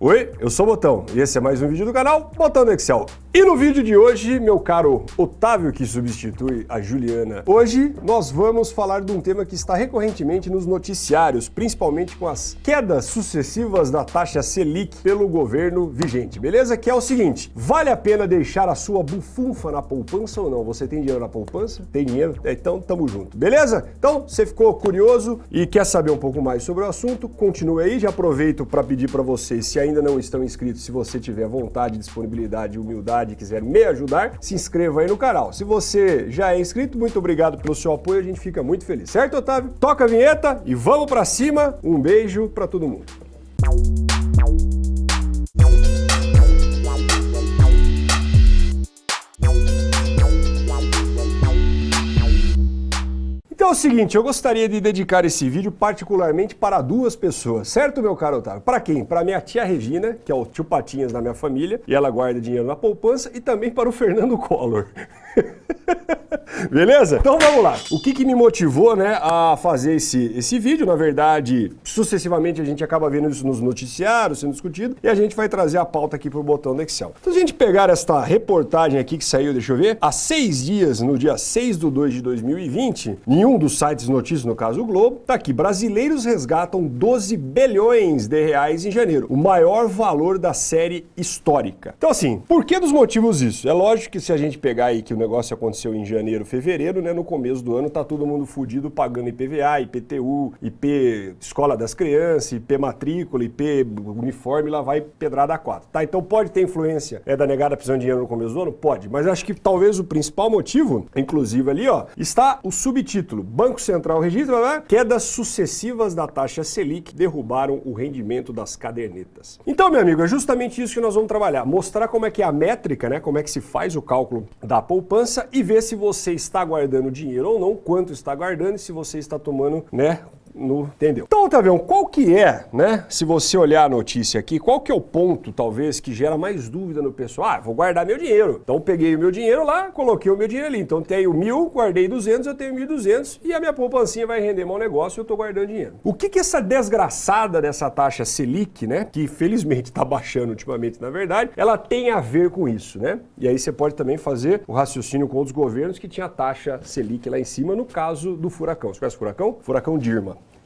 Oi, eu sou o Botão e esse é mais um vídeo do canal Botão do Excel. E no vídeo de hoje, meu caro Otávio que substitui a Juliana, hoje nós vamos falar de um tema que está recorrentemente nos noticiários, principalmente com as quedas sucessivas da taxa Selic pelo governo vigente, beleza? Que é o seguinte, vale a pena deixar a sua bufunfa na poupança ou não? Você tem dinheiro na poupança? Tem dinheiro? É, então tamo junto, beleza? Então, você ficou curioso e quer saber um pouco mais sobre o assunto, continue aí, já aproveito para pedir para vocês se ainda não estão inscritos, se você tiver vontade, disponibilidade humildade e quiser me ajudar, se inscreva aí no canal. Se você já é inscrito, muito obrigado pelo seu apoio, a gente fica muito feliz. Certo, Otávio? Toca a vinheta e vamos para cima. Um beijo para todo mundo. Então é o seguinte, eu gostaria de dedicar esse vídeo particularmente para duas pessoas, certo, meu caro Otávio? Para quem? Para minha tia Regina, que é o tio Patinhas da minha família, e ela guarda dinheiro na poupança, e também para o Fernando Collor. Beleza? Então vamos lá. O que, que me motivou né, a fazer esse, esse vídeo? Na verdade, sucessivamente a gente acaba vendo isso nos noticiários, sendo discutido, e a gente vai trazer a pauta aqui para o botão do Excel. Então se a gente pegar esta reportagem aqui que saiu, deixa eu ver, há seis dias, no dia 6 de 2 de 2020, em um dos sites notícias, no caso o Globo, tá aqui, brasileiros resgatam 12 bilhões de reais em janeiro, o maior valor da série histórica. Então assim, por que dos motivos isso? É lógico que se a gente pegar aí que o negócio aconteceu em janeiro, fevereiro, né? No começo do ano tá todo mundo fudido pagando IPVA, IPTU, IP escola das crianças, IP matrícula, IP uniforme, lá vai pedrada a quatro, tá? Então pode ter influência é da negada precisando de dinheiro no começo do ano? Pode, mas acho que talvez o principal motivo, inclusive ali, ó, está o subtítulo: Banco Central registra né? quedas sucessivas da taxa Selic derrubaram o rendimento das cadernetas. Então, meu amigo, é justamente isso que nós vamos trabalhar, mostrar como é que é a métrica, né? Como é que se faz o cálculo da poupança poupança e ver se você está guardando dinheiro ou não, quanto está guardando e se você está tomando, né, no, entendeu? Então, Otavião, qual que é, né, se você olhar a notícia aqui, qual que é o ponto, talvez, que gera mais dúvida no pessoal? Ah, vou guardar meu dinheiro. Então, peguei o meu dinheiro lá, coloquei o meu dinheiro ali. Então, tenho mil, guardei 200, eu tenho 1.200 e a minha poupancinha vai render mau negócio e eu estou guardando dinheiro. O que que essa desgraçada dessa taxa Selic, né, que felizmente está baixando ultimamente, na verdade, ela tem a ver com isso, né? E aí você pode também fazer o raciocínio com outros governos que tinha taxa Selic lá em cima, no caso do furacão. Você conhece o furacão? Furacão Dirma.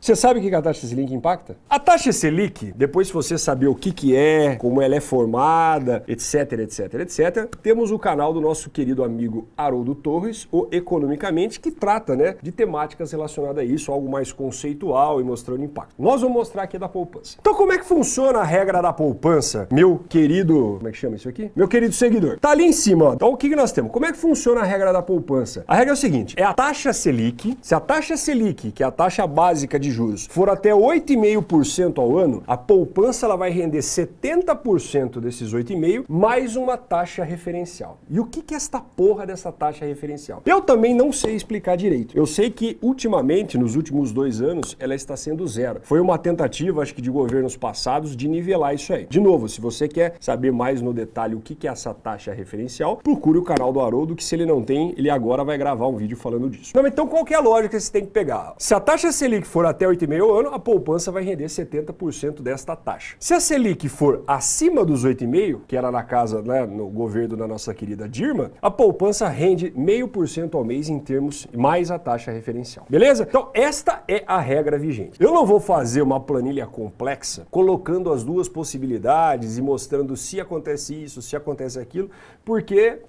Você sabe o que a taxa Selic impacta? A taxa Selic, depois de você saber o que, que é, como ela é formada, etc, etc, etc, temos o canal do nosso querido amigo Haroldo Torres, o Economicamente, que trata né, de temáticas relacionadas a isso, algo mais conceitual e mostrando impacto. Nós vamos mostrar aqui da poupança. Então como é que funciona a regra da poupança, meu querido... Como é que chama isso aqui? Meu querido seguidor. Tá ali em cima, ó. Então o que, que nós temos? Como é que funciona a regra da poupança? A regra é o seguinte, é a taxa Selic, se a taxa Selic, que é a taxa básica de juros, for até 8,5% ao ano, a poupança ela vai render 70% desses 8,5% mais uma taxa referencial. E o que, que é esta porra dessa taxa referencial? Eu também não sei explicar direito. Eu sei que ultimamente, nos últimos dois anos, ela está sendo zero. Foi uma tentativa, acho que de governos passados, de nivelar isso aí. De novo, se você quer saber mais no detalhe o que, que é essa taxa referencial, procure o canal do Haroldo, que se ele não tem, ele agora vai gravar um vídeo falando disso. Então qual é a lógica que você tem que pegar? Se a taxa Selic for até 8,5% ao ano, a poupança vai render 70% desta taxa. Se a Selic for acima dos 8,5%, que era na casa, né, no governo da nossa querida Dirma, a poupança rende 0,5% ao mês em termos mais a taxa referencial. Beleza? Então, esta é a regra vigente. Eu não vou fazer uma planilha complexa colocando as duas possibilidades e mostrando se acontece isso, se acontece aquilo, porque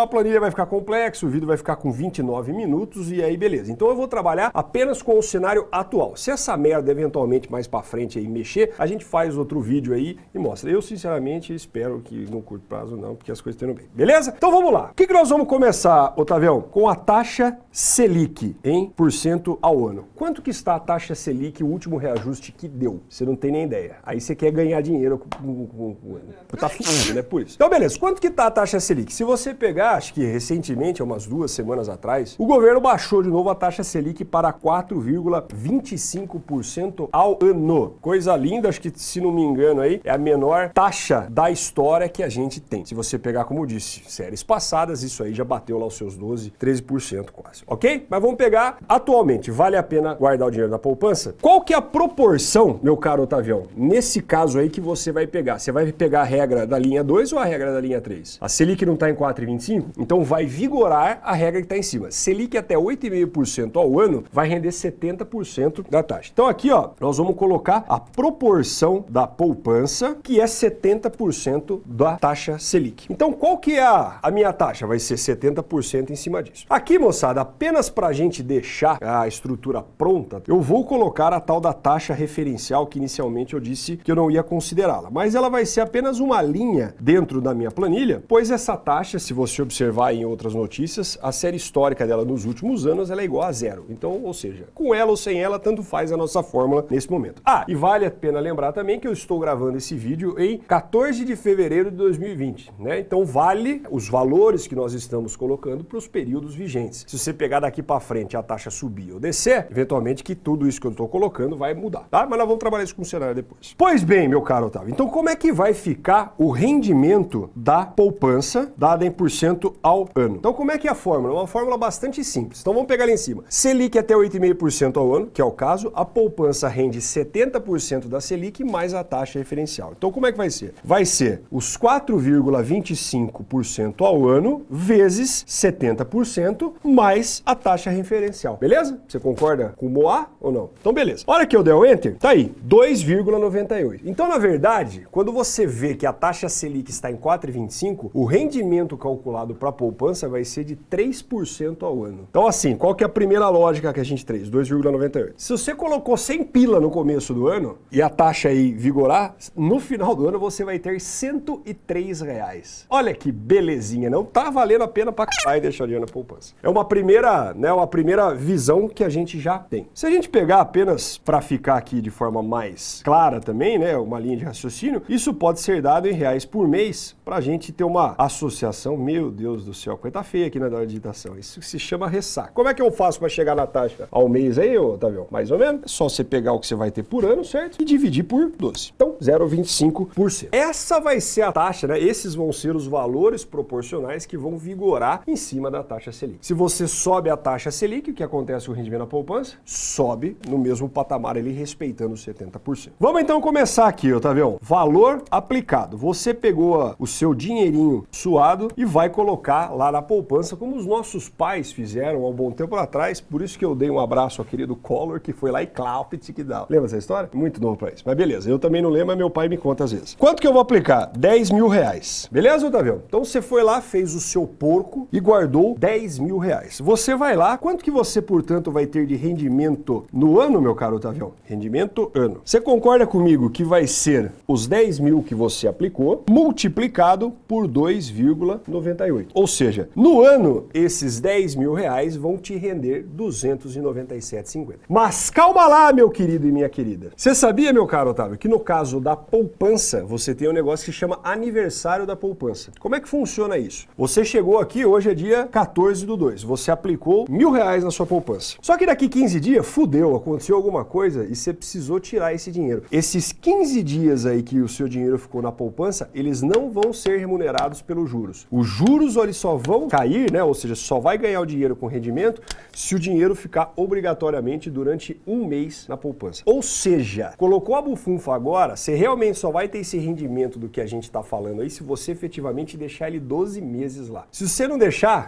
a planilha vai ficar complexa, o vídeo vai ficar com 29 minutos e aí beleza. Então eu vou trabalhar apenas com o cenário atual. Se essa merda eventualmente mais para frente aí mexer, a gente faz outro vídeo aí e mostra. Eu sinceramente espero que no curto prazo não, porque as coisas estão bem. Beleza? Então vamos lá. O que, que nós vamos começar, Otavião? Com a taxa Selic em por cento ao ano. Quanto que está a taxa Selic, o último reajuste que deu? Você não tem nem ideia. Aí você quer ganhar dinheiro com, com, com, com tá fudido, né? Por isso. Então beleza, quanto que está a taxa Selic? Se você pegar, acho que recentemente, umas duas semanas atrás, o governo baixou de novo a taxa Selic para 4,20 25% ao ano. Coisa linda, acho que se não me engano aí, é a menor taxa da história que a gente tem. Se você pegar, como eu disse, séries passadas, isso aí já bateu lá os seus 12, 13% quase, ok? Mas vamos pegar atualmente, vale a pena guardar o dinheiro na poupança? Qual que é a proporção, meu caro Otavião, nesse caso aí que você vai pegar? Você vai pegar a regra da linha 2 ou a regra da linha 3? A Selic não está em 4,25? Então vai vigorar a regra que está em cima. Selic até 8,5% ao ano vai render 70% da taxa. Então aqui, ó, nós vamos colocar a proporção da poupança, que é 70% da taxa Selic. Então qual que é a, a minha taxa? Vai ser 70% em cima disso. Aqui, moçada, apenas para a gente deixar a estrutura pronta, eu vou colocar a tal da taxa referencial que inicialmente eu disse que eu não ia considerá-la. Mas ela vai ser apenas uma linha dentro da minha planilha, pois essa taxa, se você observar em outras notícias, a série histórica dela nos últimos anos ela é igual a zero. Então, ou seja, com ela ou sem ela, tanto faz a nossa fórmula nesse momento. Ah, e vale a pena lembrar também que eu estou gravando esse vídeo em 14 de fevereiro de 2020, né? Então vale os valores que nós estamos colocando para os períodos vigentes. Se você pegar daqui para frente a taxa subir ou descer, eventualmente que tudo isso que eu estou colocando vai mudar, tá? Mas nós vamos trabalhar isso com o cenário depois. Pois bem, meu caro Otávio, então como é que vai ficar o rendimento da poupança dada em por cento ao ano? Então como é que é a fórmula? É uma fórmula bastante simples. Então vamos pegar ali em cima. Selic até 8,5% ao ano, que é o caso, a poupança rende 70% da Selic mais a taxa referencial. Então como é que vai ser? Vai ser os 4,25% ao ano vezes 70% mais a taxa referencial. Beleza? Você concorda com o MOA ou não? Então beleza. Hora que eu der o Enter, tá aí, 2,98. Então na verdade, quando você vê que a taxa Selic está em 4,25, o rendimento calculado para a poupança vai ser de 3% ao ano. Então assim, qual que é a primeira lógica que a gente fez? 2,98. Se você colocou 100 pila no começo do ano e a taxa aí vigorar, no final do ano você vai ter 103 reais. Olha que belezinha, não tá valendo a pena para caralho deixar dinheiro na poupança. É uma primeira, né, uma primeira visão que a gente já tem. Se a gente pegar apenas para ficar aqui de forma mais clara também, né, uma linha de raciocínio, isso pode ser dado em reais por mês para a gente ter uma associação. Meu Deus do céu, coisa tá feia aqui na hora de digitação. Isso se chama ressaca. Como é que eu faço para chegar na taxa ao mês aí, Otávio? Mais ou menos. É só você pegar o que você vai ter por ano, certo? E dividir por 12. Então, 0,25%. Essa vai ser a taxa, né? Esses vão ser os valores proporcionais que vão vigorar em cima da taxa Selic. Se você sobe a taxa Selic, o que acontece com o rendimento na poupança? Sobe no mesmo patamar ali, respeitando os 70%. Vamos então começar aqui, Otávio. Valor aplicado. Você pegou o seu dinheirinho suado e vai colocar lá na poupança, como os nossos pais fizeram há um bom tempo atrás. Por isso que eu dei um abraço ao querido Collor, que foi lá e Claupit que dá. Lembra essa história? Muito novo pra isso. Mas beleza, eu também não lembro, mas meu pai me conta às vezes. Quanto que eu vou aplicar? 10 mil reais. Beleza, Otávio? Então você foi lá, fez o seu porco e guardou 10 mil reais. Você vai lá, quanto que você, portanto, vai ter de rendimento no ano, meu caro Otávio? Rendimento ano. Você concorda comigo que vai ser os 10 mil que você aplicou multiplicado por 2,98. Ou seja, no ano, esses 10 mil reais vão te render 297,50. Mas calma lá, meu querido e minha querida. Você sabia, meu caro Otávio, que no caso da poupança, você tem um negócio que chama aniversário da poupança. Como é que funciona isso? Você chegou aqui, hoje é dia 14 do 2, você aplicou mil reais na sua poupança. Só que daqui 15 dias, fudeu, aconteceu alguma coisa e você precisou tirar esse dinheiro. Esses 15 dias aí que o seu dinheiro ficou na poupança, eles não vão ser remunerados pelos juros. Os juros eles só vão cair, né? Ou seja, só vai ganhar o dinheiro com rendimento se o dinheiro ficar obrigatoriamente durante um mês na poupança. Ou seja, colocou a bufunfa agora, você realmente só vai ter esse rendimento do que a gente está falando aí se você efetivamente deixar ele 12 meses lá. Se você não deixar,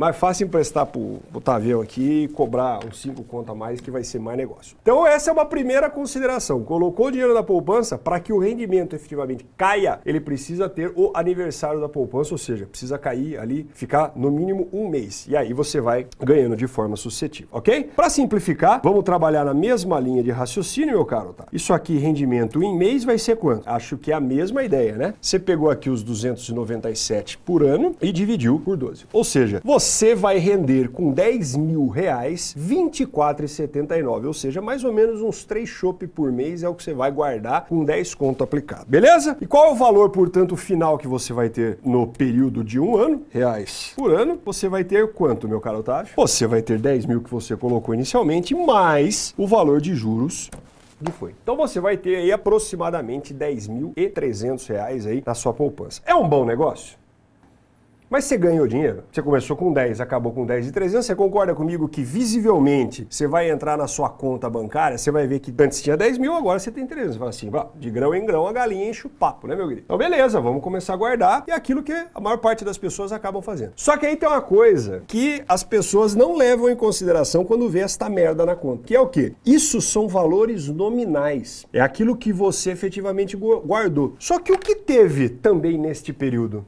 mais fácil emprestar pro, pro Tavião aqui e cobrar uns 5 conto a mais que vai ser mais negócio. Então essa é uma primeira consideração. Colocou o dinheiro na poupança, para que o rendimento efetivamente caia, ele precisa ter o aniversário da poupança, ou seja, precisa cair ali, ficar no mínimo um mês. E aí você vai ganhando de forma sucessiva, ok? Para simplificar, vamos trabalhar na mesma linha de raciocínio, meu caro, tá? Isso aqui, rendimento em mês, vai ser quanto? Acho que é a mesma ideia, né? Você pegou aqui os 297 por ano e dividiu por 12. Ou seja, você você vai render com 10 mil reais 24,79, ou seja, mais ou menos uns 3 chopp por mês é o que você vai guardar com 10 conto aplicado, beleza? E qual é o valor, portanto, final que você vai ter no período de um ano? Reais por ano, você vai ter quanto, meu caro Otávio? Você vai ter 10 mil que você colocou inicialmente, mais o valor de juros que foi. Então você vai ter aí aproximadamente 10.300 reais aí na sua poupança. É um bom negócio? Mas você ganhou dinheiro. Você começou com 10, acabou com 10 e 300. Você concorda comigo que visivelmente você vai entrar na sua conta bancária, você vai ver que antes tinha 10 mil, agora você tem 300. Você fala assim, de grão em grão a galinha enche o papo, né, meu querido? Então beleza, vamos começar a guardar. E é aquilo que a maior parte das pessoas acabam fazendo. Só que aí tem uma coisa que as pessoas não levam em consideração quando vê esta merda na conta. Que é o quê? Isso são valores nominais. É aquilo que você efetivamente guardou. Só que o que teve também neste período?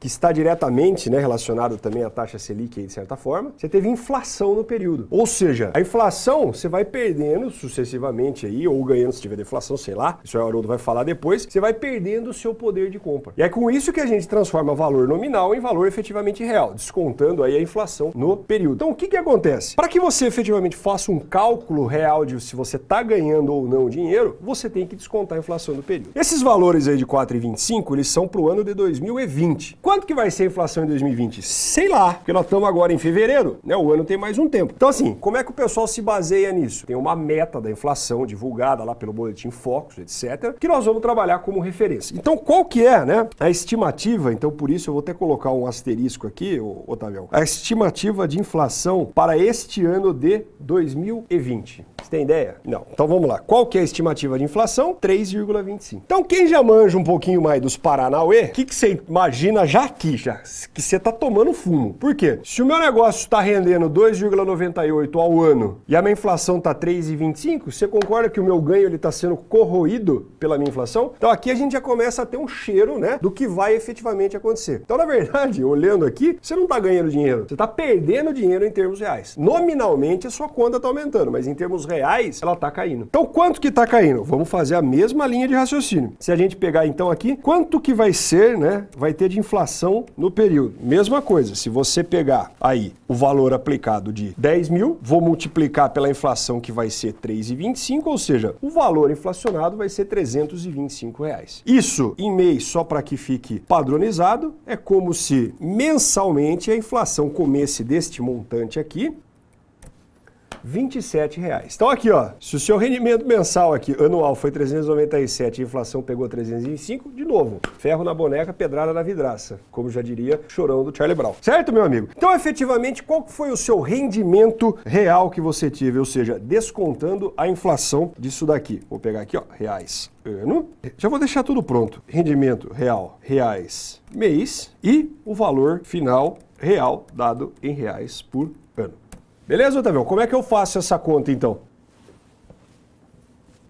Que está diretamente né, relacionado também à taxa Selic, de certa forma, você teve inflação no período. Ou seja, a inflação você vai perdendo sucessivamente aí, ou ganhando se tiver deflação, sei lá, isso o Haroldo vai falar depois, você vai perdendo o seu poder de compra. E é com isso que a gente transforma valor nominal em valor efetivamente real, descontando aí a inflação no período. Então o que, que acontece? Para que você efetivamente faça um cálculo real de se você está ganhando ou não dinheiro, você tem que descontar a inflação do período. Esses valores aí de 4,25, eles são para o ano de 2020. Quanto que vai ser a inflação em 2020? Sei lá, porque nós estamos agora em fevereiro, né? O ano tem mais um tempo. Então, assim, como é que o pessoal se baseia nisso? Tem uma meta da inflação divulgada lá pelo Boletim Focus, etc., que nós vamos trabalhar como referência. Então, qual que é, né? A estimativa, então por isso eu vou até colocar um asterisco aqui, Otávio. A estimativa de inflação para este ano de 2020. Você tem ideia? Não. Então vamos lá. Qual que é a estimativa de inflação? 3,25. Então quem já manja um pouquinho mais dos Paranauê, o que, que você imagina já aqui, já, que você está tomando fumo? Por quê? Se o meu negócio está rendendo 2,98 ao ano e a minha inflação está 3,25, você concorda que o meu ganho está sendo corroído pela minha inflação? Então aqui a gente já começa a ter um cheiro né, do que vai efetivamente acontecer. Então, na verdade, olhando aqui, você não está ganhando dinheiro, você está perdendo dinheiro em termos reais. Nominalmente a sua conta está aumentando, mas em termos reais, ela está caindo. Então, quanto que está caindo? Vamos fazer a mesma linha de raciocínio. Se a gente pegar então aqui, quanto que vai ser, né? Vai ter de inflação no período. Mesma coisa, se você pegar aí o valor aplicado de 10 mil, vou multiplicar pela inflação que vai ser 3,25, ou seja, o valor inflacionado vai ser 325 reais. Isso em mês, só para que fique padronizado, é como se mensalmente a inflação comesse deste montante aqui, 27 reais. Então aqui, ó, se o seu rendimento mensal aqui, anual, foi 397 e a inflação pegou 305, de novo, ferro na boneca, pedrada na vidraça, como já diria chorão do Charlie Brown. Certo, meu amigo? Então, efetivamente, qual foi o seu rendimento real que você teve? Ou seja, descontando a inflação disso daqui. Vou pegar aqui, ó, reais ano. Já vou deixar tudo pronto. Rendimento real, reais, mês e o valor final real dado em reais por. Beleza, Otávio? Como é que eu faço essa conta, então?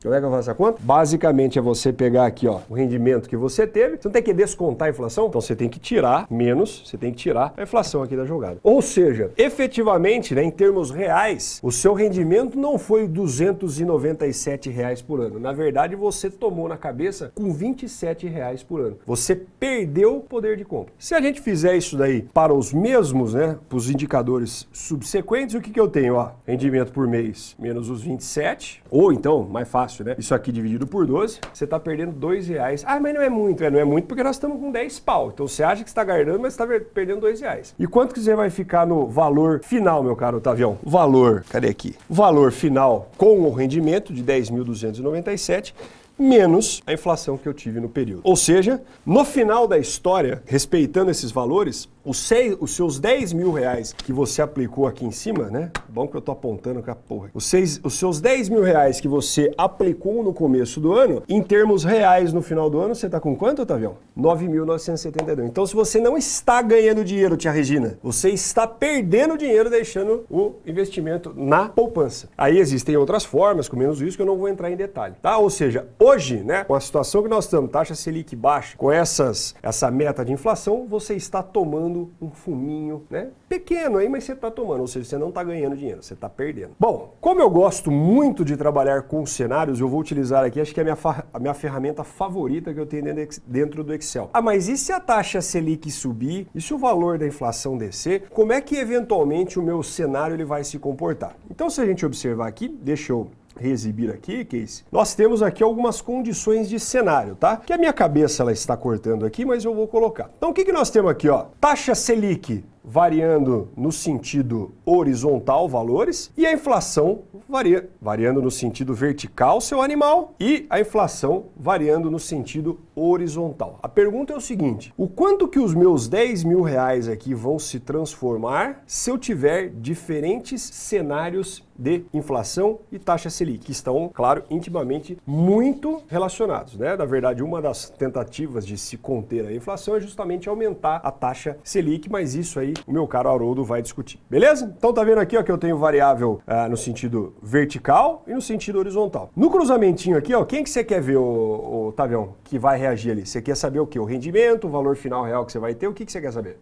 Como é eu faço essa conta? Basicamente é você pegar aqui ó, o rendimento que você teve, você não tem que descontar a inflação, então você tem que tirar menos, você tem que tirar a inflação aqui da jogada. Ou seja, efetivamente, né, em termos reais, o seu rendimento não foi 297 reais por ano. Na verdade, você tomou na cabeça com 27 reais por ano. Você perdeu o poder de compra. Se a gente fizer isso daí para os mesmos, né, para os indicadores subsequentes, o que, que eu tenho? Ó, rendimento por mês menos os 27, ou então, mais fácil, fácil, né? Isso aqui dividido por 12, você está perdendo 2 reais. Ah, mas não é muito, é, não é muito porque nós estamos com 10 pau. Então você acha que está guardando, mas está perdendo 2 reais. E quanto que você vai ficar no valor final, meu caro Otavião? Valor, cadê aqui? Valor final com o rendimento de 10.297 menos a inflação que eu tive no período. Ou seja, no final da história, respeitando esses valores, os, seis, os seus 10 mil reais que você aplicou aqui em cima, né? Bom que eu tô apontando com a porra. Os, seis, os seus 10 mil reais que você aplicou no começo do ano, em termos reais no final do ano, você tá com quanto, Otavião? 9.972. Então, se você não está ganhando dinheiro, tia Regina, você está perdendo dinheiro deixando o investimento na poupança. Aí existem outras formas, com menos isso, que eu não vou entrar em detalhe, tá? Ou seja, o hoje, né, com a situação que nós estamos, taxa Selic baixa, com essas, essa meta de inflação, você está tomando um fuminho, né, pequeno aí, mas você está tomando, ou seja, você não está ganhando dinheiro, você está perdendo. Bom, como eu gosto muito de trabalhar com cenários, eu vou utilizar aqui, acho que é a minha, a minha ferramenta favorita que eu tenho dentro do Excel. Ah, mas e se a taxa Selic subir? E se o valor da inflação descer? Como é que eventualmente o meu cenário ele vai se comportar? Então, se a gente observar aqui, deixa eu reexibir aqui, Case, nós temos aqui algumas condições de cenário, tá? Que a minha cabeça ela está cortando aqui, mas eu vou colocar. Então o que, que nós temos aqui, ó? Taxa Selic variando no sentido horizontal valores e a inflação varia, variando no sentido vertical seu animal e a inflação variando no sentido horizontal. A pergunta é o seguinte, o quanto que os meus 10 mil reais aqui vão se transformar se eu tiver diferentes cenários de inflação e taxa Selic, que estão, claro, intimamente muito relacionados. Né? Na verdade, uma das tentativas de se conter a inflação é justamente aumentar a taxa Selic, mas isso aí o meu caro Haroldo vai discutir. Beleza? Então tá vendo aqui ó, que eu tenho variável ah, no sentido vertical e no sentido horizontal. No cruzamentinho aqui, ó, quem que você quer ver, o, Tavião, que vai reagir ali? Você quer saber o que? O rendimento, o valor final real que você vai ter? O que, que você quer saber?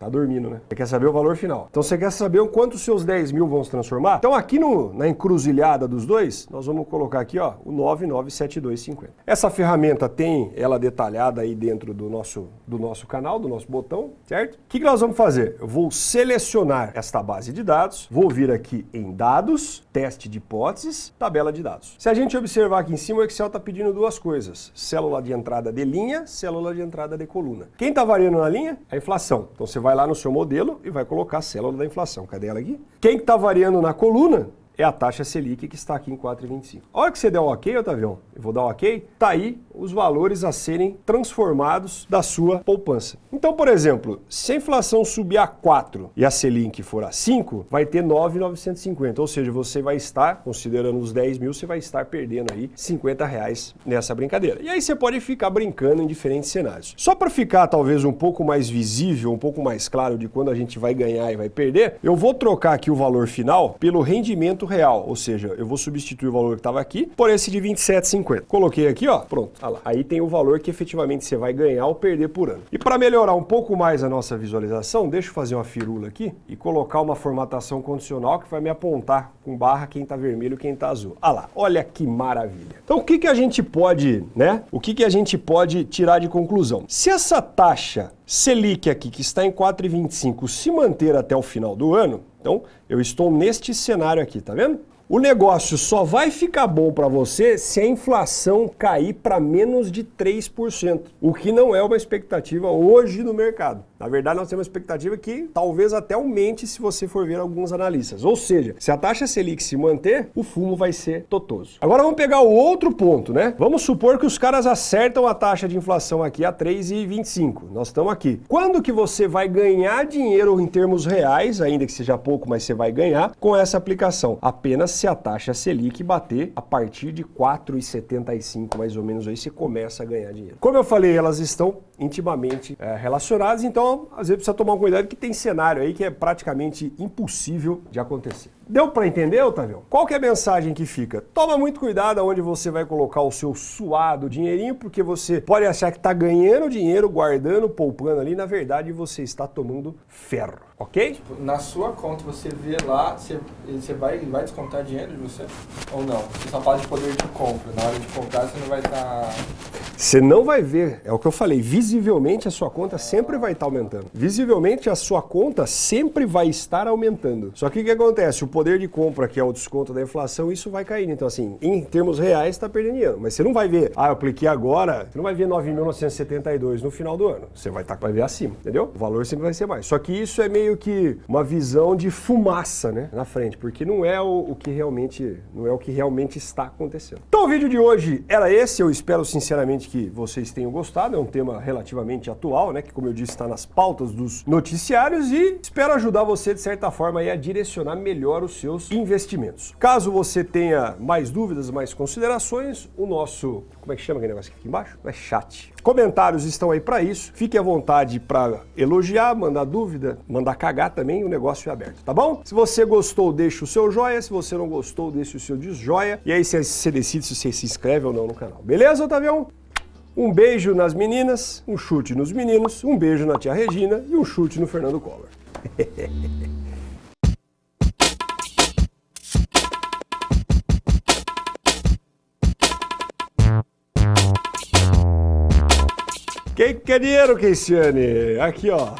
Tá dormindo, né? Você quer saber o valor final. Então você quer saber o quanto os seus 10 mil vão se transformar? Então aqui no, na encruzilhada dos dois, nós vamos colocar aqui ó, o 997250. Essa ferramenta tem ela detalhada aí dentro do nosso, do nosso canal, do nosso botão, certo? O que, que nós vamos fazer? Eu vou selecionar esta base de dados, vou vir aqui em dados, teste de hipóteses, tabela de dados. Se a gente observar aqui em cima, o Excel está pedindo duas coisas. Célula de entrada de linha, célula de entrada de coluna. Quem está variando na linha? A inflação. Então você vai vai lá no seu modelo e vai colocar a célula da inflação. Cadê ela aqui? Quem está variando na coluna é a taxa Selic que está aqui em 4,25. A hora que você der o ok, Otavião, eu vou dar o ok, tá aí os valores a serem transformados da sua poupança. Então, por exemplo, se a inflação subir a 4 e a Selic for a 5, vai ter 9,950, ou seja, você vai estar, considerando os 10 mil, você vai estar perdendo aí 50 reais nessa brincadeira. E aí você pode ficar brincando em diferentes cenários. Só para ficar talvez um pouco mais visível, um pouco mais claro de quando a gente vai ganhar e vai perder, eu vou trocar aqui o valor final pelo rendimento real, ou seja, eu vou substituir o valor que estava aqui por esse de 27,50. Coloquei aqui, ó, pronto, olha lá. Aí tem o valor que efetivamente você vai ganhar ou perder por ano. E para melhorar um pouco mais a nossa visualização, deixa eu fazer uma firula aqui e colocar uma formatação condicional que vai me apontar com barra quem está vermelho e quem está azul. Olha lá, olha que maravilha. Então o que, que a gente pode, né? O que, que a gente pode tirar de conclusão? Se essa taxa Selic aqui, que está em 4,25, se manter até o final do ano, então, eu estou neste cenário aqui, tá vendo? O negócio só vai ficar bom para você se a inflação cair para menos de 3%, o que não é uma expectativa hoje no mercado. Na verdade, nós temos uma expectativa que talvez até aumente se você for ver alguns analistas. Ou seja, se a taxa Selic se manter, o fumo vai ser totoso. Agora vamos pegar o outro ponto, né? Vamos supor que os caras acertam a taxa de inflação aqui a 3,25. Nós estamos aqui. Quando que você vai ganhar dinheiro em termos reais, ainda que seja pouco, mas você vai ganhar com essa aplicação? Apenas se a taxa Selic bater a partir de 4,75 mais ou menos aí você começa a ganhar dinheiro. Como eu falei, elas estão intimamente é, relacionadas, então às vezes precisa tomar um cuidado que tem cenário aí que é praticamente impossível de acontecer. Deu para entender, Otávio? Qual que é a mensagem que fica? Toma muito cuidado aonde você vai colocar o seu suado dinheirinho, porque você pode achar que está ganhando dinheiro, guardando, poupando ali, na verdade você está tomando ferro, ok? Tipo, na sua conta você vê lá, você, você vai, vai descontar dinheiro de você? Ou não? Você só fala de poder de compra. Na hora de comprar você não vai estar... Tá... Você não vai ver, é o que eu falei, visivelmente a sua conta sempre vai estar tá aumentando. Visivelmente a sua conta sempre vai estar aumentando. Só que o que acontece? O poder de compra, que é o desconto da inflação, isso vai cair. Então, assim, em termos reais, está perdendo dinheiro. Mas você não vai ver, ah, eu apliquei agora, você não vai ver 9.972 no final do ano. Você vai, tá, vai ver acima, entendeu? O valor sempre vai ser mais. Só que isso é meio que uma visão de fumaça, né, na frente, porque não é o, o que realmente, não é o que realmente está acontecendo. Então, o vídeo de hoje era esse. Eu espero sinceramente que vocês tenham gostado, é um tema relativamente atual, né, que como eu disse está nas pautas dos noticiários e espero ajudar você de certa forma a direcionar melhor os seus investimentos. Caso você tenha mais dúvidas, mais considerações, o nosso, como é que chama aquele negócio aqui embaixo? É chat. Comentários estão aí para isso. Fique à vontade para elogiar, mandar dúvida, mandar cagar também, o negócio é aberto, tá bom? Se você gostou, deixa o seu joia, se você não gostou, deixa o seu desjoia e aí você decide se você se inscreve ou não no canal. Beleza, Otavião? Um beijo nas meninas, um chute nos meninos, um beijo na tia Regina e um chute no Fernando Collor. Quem quer dinheiro, Keiciane? Aqui, ó.